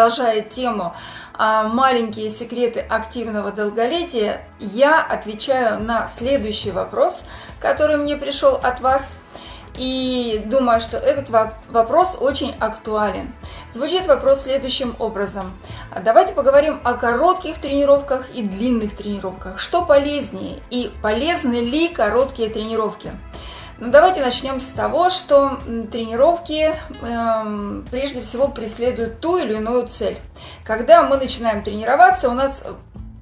продолжая тему а, «Маленькие секреты активного долголетия», я отвечаю на следующий вопрос, который мне пришел от вас. И думаю, что этот вопрос очень актуален. Звучит вопрос следующим образом. Давайте поговорим о коротких тренировках и длинных тренировках. Что полезнее и полезны ли короткие тренировки? Ну, давайте начнем с того, что тренировки э, прежде всего преследуют ту или иную цель. Когда мы начинаем тренироваться, у нас э,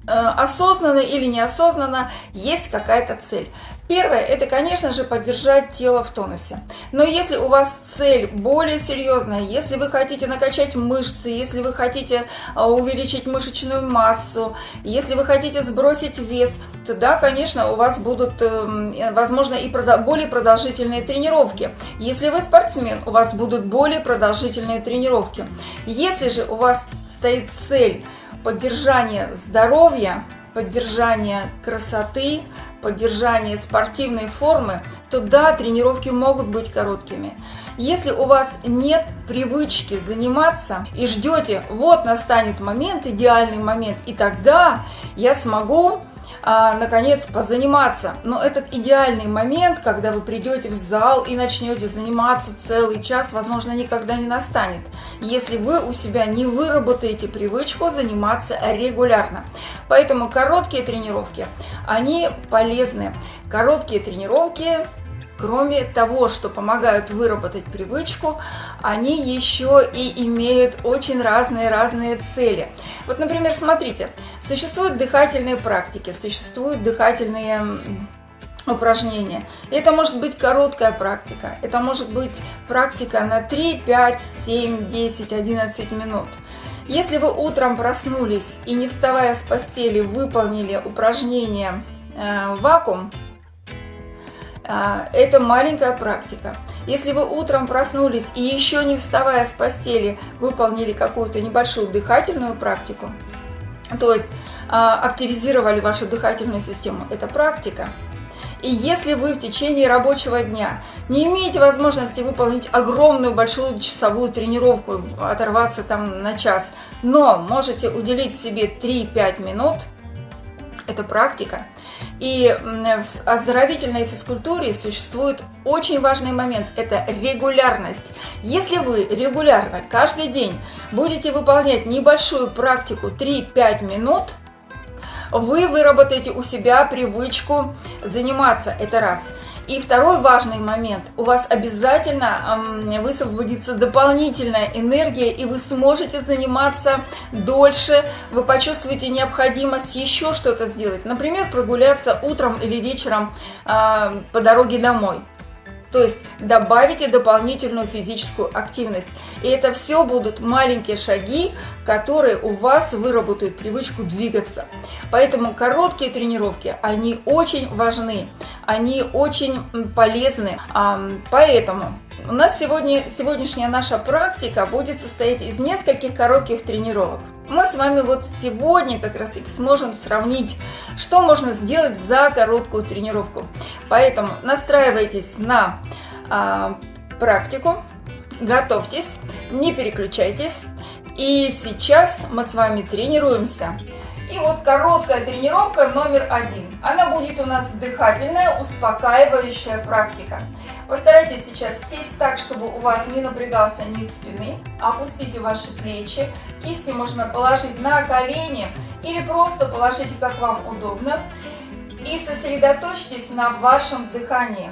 осознанно или неосознанно есть какая-то цель. Первое, это, конечно же, поддержать тело в тонусе. Но если у вас цель более серьезная, если вы хотите накачать мышцы, если вы хотите а, увеличить мышечную массу, если вы хотите сбросить вес, то да, конечно, у вас будут, эм, возможно, и более продолжительные тренировки. Если вы спортсмен, у вас будут более продолжительные тренировки. Если же у вас стоит цель поддержания здоровья, поддержания красоты, поддержания спортивной формы, то да, тренировки могут быть короткими. Если у вас нет привычки заниматься и ждете, вот настанет момент, идеальный момент, и тогда я смогу а, наконец позаниматься. Но этот идеальный момент, когда вы придете в зал и начнете заниматься целый час, возможно, никогда не настанет, если вы у себя не выработаете привычку заниматься регулярно. Поэтому короткие тренировки, они полезны. Короткие тренировки Кроме того, что помогают выработать привычку, они еще и имеют очень разные-разные цели. Вот, например, смотрите, существуют дыхательные практики, существуют дыхательные упражнения. Это может быть короткая практика, это может быть практика на 3, 5, 7, 10, 11 минут. Если вы утром проснулись и не вставая с постели выполнили упражнение э, вакуум, а, это маленькая практика. Если вы утром проснулись и еще не вставая с постели выполнили какую-то небольшую дыхательную практику, то есть а, активизировали вашу дыхательную систему, это практика. И если вы в течение рабочего дня не имеете возможности выполнить огромную большую часовую тренировку, оторваться там на час, но можете уделить себе 3-5 минут, это практика, и в оздоровительной физкультуре существует очень важный момент – это регулярность. Если вы регулярно, каждый день будете выполнять небольшую практику 3-5 минут, вы выработаете у себя привычку заниматься, это раз – и второй важный момент. У вас обязательно высвободится дополнительная энергия, и вы сможете заниматься дольше. Вы почувствуете необходимость еще что-то сделать. Например, прогуляться утром или вечером а, по дороге домой. То есть добавите дополнительную физическую активность. И это все будут маленькие шаги, которые у вас выработают привычку двигаться. Поэтому короткие тренировки, они очень важны, они очень полезны. Поэтому у нас сегодня, сегодняшняя наша практика будет состоять из нескольких коротких тренировок. Мы с вами вот сегодня как раз таки сможем сравнить, что можно сделать за короткую тренировку. Поэтому настраивайтесь на а, практику, готовьтесь, не переключайтесь. И сейчас мы с вами тренируемся и вот короткая тренировка номер один. Она будет у нас дыхательная, успокаивающая практика. Постарайтесь сейчас сесть так, чтобы у вас не напрягался низ спины. Опустите ваши плечи. Кисти можно положить на колени или просто положите, как вам удобно. И сосредоточьтесь на вашем дыхании.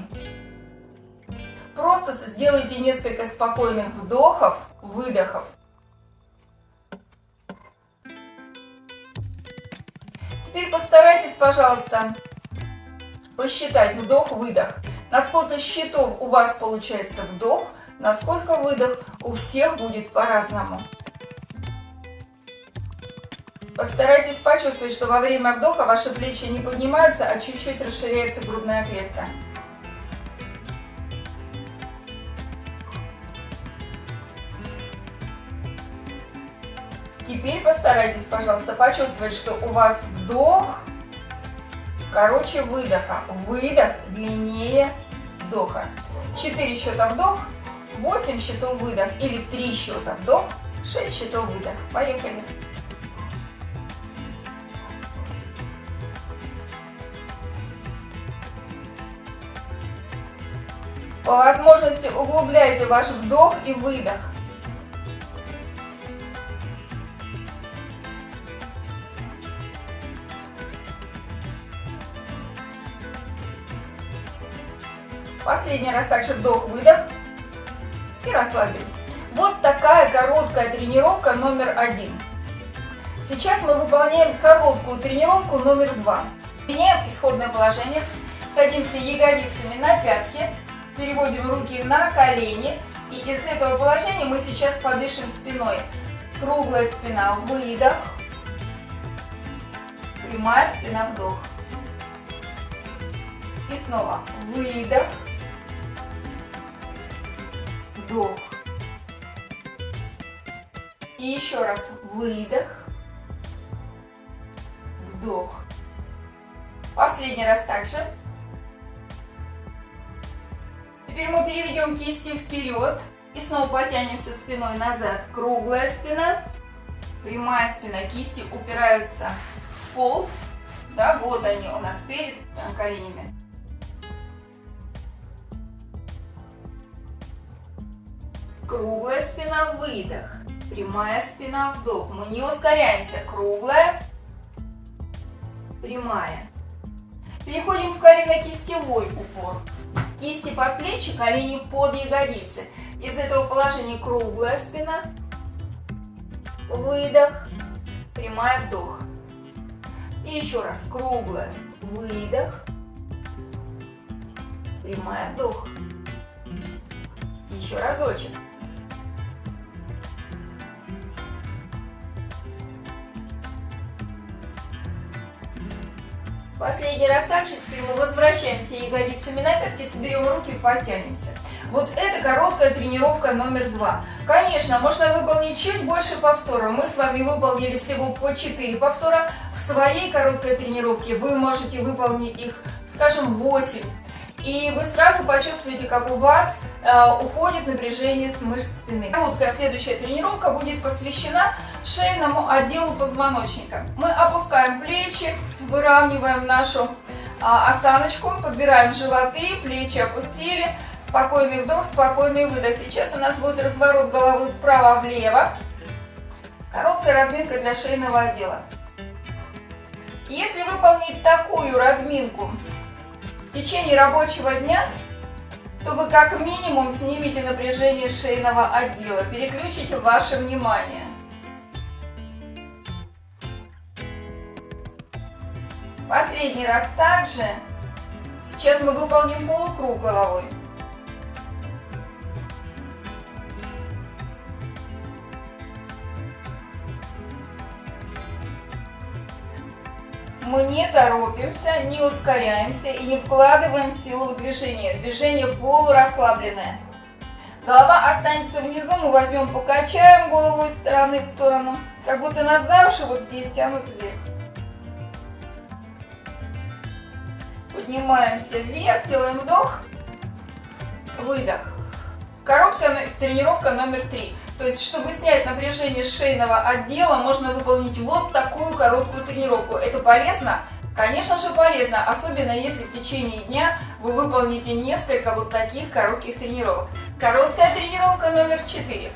Просто сделайте несколько спокойных вдохов, выдохов. Теперь постарайтесь, пожалуйста, посчитать вдох-выдох. Насколько счетов у вас получается вдох, насколько выдох у всех будет по-разному. Постарайтесь почувствовать, что во время вдоха ваши плечи не поднимаются, а чуть-чуть расширяется грудная клетка. Теперь постарайтесь, пожалуйста, почувствовать, что у вас вдох короче выдоха. Выдох длиннее вдоха. 4 счета вдох, 8 счетов выдох или 3 счета вдох, 6 счетов выдох. Поехали. По возможности углубляйте ваш вдох и выдох. Последний раз также вдох-выдох и расслабились. Вот такая короткая тренировка номер один. Сейчас мы выполняем короткую тренировку номер два. Меняем исходное положение, садимся ягодицами на пятки, переводим руки на колени. И из этого положения мы сейчас подышим спиной. Круглая спина, выдох. Прямая спина, вдох. И снова выдох вдох. И еще раз выдох, вдох. Последний раз также. Теперь мы переведем кисти вперед и снова потянемся спиной назад. Круглая спина, прямая спина, кисти упираются в пол. Да, вот они у нас перед коленями. Круглая спина, выдох. Прямая спина, вдох. Мы не ускоряемся. Круглая, прямая. Переходим в колено-кистевой упор. Кисти под плечи, колени под ягодицы. Из этого положения круглая спина, выдох, прямая, вдох. И еще раз, круглая, выдох, прямая, вдох. Еще разочек. Последний раз также, теперь мы возвращаемся ягодицами на пятки, соберем руки и подтянемся. Вот это короткая тренировка номер два. Конечно, можно выполнить чуть больше повторов. Мы с вами выполнили всего по 4 повтора. В своей короткой тренировке вы можете выполнить их, скажем, 8. И вы сразу почувствуете, как у вас э, уходит напряжение с мышц спины. Короткая следующая тренировка будет посвящена шейному отделу позвоночника. Мы опускаем плечи, выравниваем нашу а, осаночку, подбираем животы, плечи опустили, спокойный вдох, спокойный выдох. Сейчас у нас будет разворот головы вправо-влево. Короткая разминка для шейного отдела. Если выполнить такую разминку в течение рабочего дня, то вы как минимум снимете напряжение шейного отдела, переключите ваше внимание. Последний раз также. Сейчас мы выполним полукруг головой. Мы не торопимся, не ускоряемся и не вкладываем силу в движение. Движение полурасслабленное. Голова останется внизу, мы возьмем, покачаем голову из стороны в сторону. Как будто нас за уши вот здесь тянут вверх. Поднимаемся вверх, делаем вдох, выдох. Короткая тренировка номер три. То есть, чтобы снять напряжение шейного отдела, можно выполнить вот такую короткую тренировку. Это полезно? Конечно же полезно, особенно если в течение дня вы выполните несколько вот таких коротких тренировок. Короткая тренировка номер 4.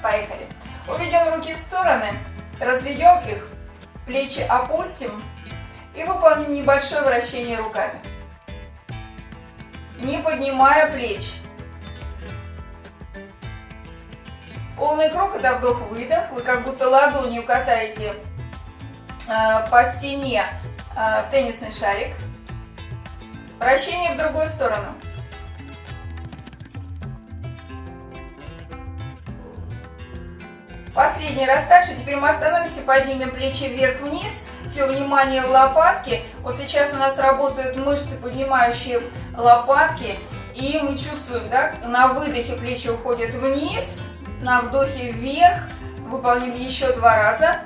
Поехали. Уведем руки в стороны, разведем их, плечи опустим, и выполним небольшое вращение руками. Не поднимая плеч. Полный круг это вдох-выдох. Вы как будто ладонью катаете э, по стене э, теннисный шарик. Вращение в другую сторону. Последний раз также. Теперь мы остановимся, поднимем плечи вверх-вниз все внимание в лопатки. Вот сейчас у нас работают мышцы, поднимающие лопатки. И мы чувствуем, да, на выдохе плечи уходят вниз, на вдохе вверх. Выполним еще два раза.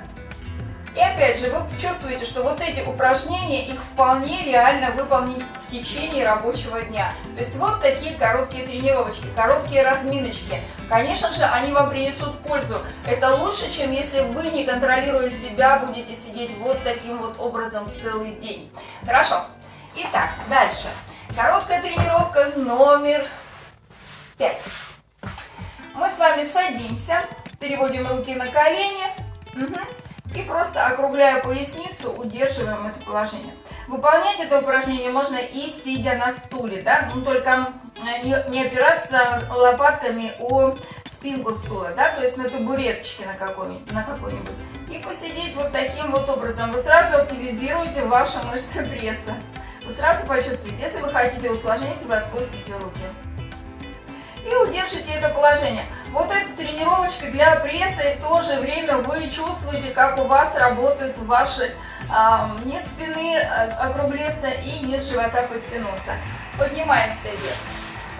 И опять же, вы чувствуете, что вот эти упражнения, их вполне реально выполнить в течение рабочего дня. То есть вот такие короткие тренировочки, короткие разминочки. Конечно же, они вам принесут пользу. Это лучше, чем если вы, не контролируя себя, будете сидеть вот таким вот образом целый день. Хорошо. Итак, дальше. Короткая тренировка номер пять. Мы с вами садимся, переводим руки на колени угу, и просто округляя поясницу, удерживаем это положение. Выполнять это упражнение можно и сидя на стуле, да, но только э, не, опираться лопатками о спинку стула, да, то есть на табуреточке на какой-нибудь, какой-нибудь. И посидеть вот таким вот образом. Вы сразу активизируете ваши мышцы пресса. Вы сразу почувствуете, если вы хотите усложнить, вы отпустите руки. И удержите это положение. Вот эта тренировочка для пресса, и в то же время вы чувствуете, как у вас работают ваши а, низ спины, э, округлиться и низ живота подтянулся. Поднимаемся вверх.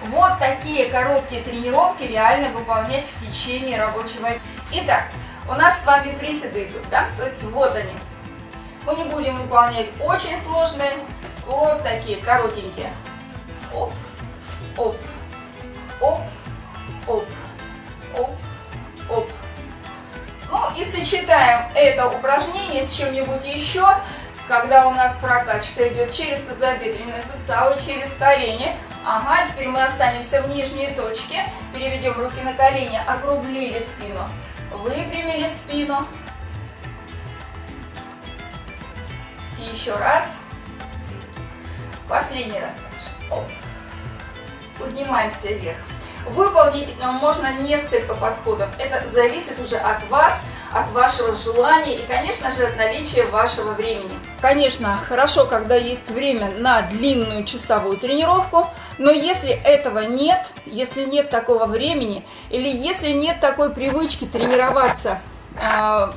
Вот такие короткие тренировки реально выполнять в течение рабочего дня. Итак, у нас с вами приседы идут, да? То есть вот они. Мы не будем выполнять очень сложные, вот такие коротенькие. Оп, оп, оп, оп, оп. Ну и сочетаем это упражнение с чем-нибудь еще, когда у нас прокачка идет через тазобедренные суставы, через колени. Ага, теперь мы останемся в нижней точке, переведем руки на колени, округлили спину, выпрямили спину. И еще раз. Последний раз. Поднимаемся вверх. Выполнить можно несколько подходов. Это зависит уже от вас, от вашего желания и, конечно же, от наличия вашего времени. Конечно, хорошо, когда есть время на длинную часовую тренировку, но если этого нет, если нет такого времени или если нет такой привычки тренироваться э,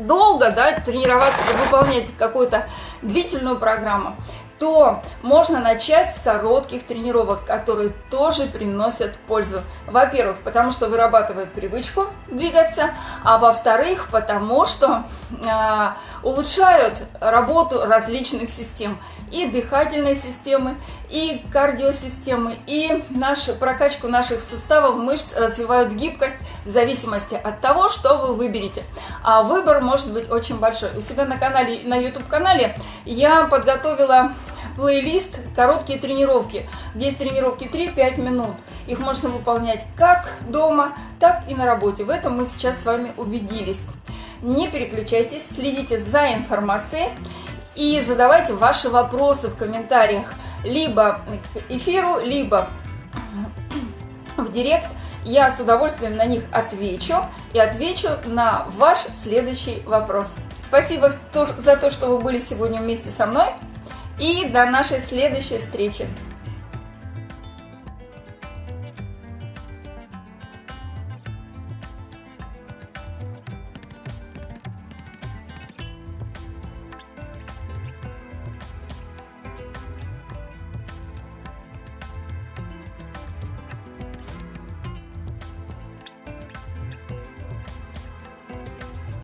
долго, да, тренироваться, выполнять какую-то длительную программу, то можно начать с коротких тренировок, которые тоже приносят пользу. Во-первых, потому что вырабатывают привычку двигаться, а во-вторых, потому что э, улучшают работу различных систем. И дыхательной системы, и кардиосистемы, и нашу, прокачку наших суставов, мышц развивают гибкость в зависимости от того, что вы выберете. А выбор может быть очень большой. У себя на канале, на YouTube-канале я подготовила плейлист «Короткие тренировки». Здесь тренировки 3-5 минут. Их можно выполнять как дома, так и на работе. В этом мы сейчас с вами убедились. Не переключайтесь, следите за информацией и задавайте ваши вопросы в комментариях либо к эфиру, либо в директ. Я с удовольствием на них отвечу и отвечу на ваш следующий вопрос. Спасибо за то, что вы были сегодня вместе со мной. И до нашей следующей встречи.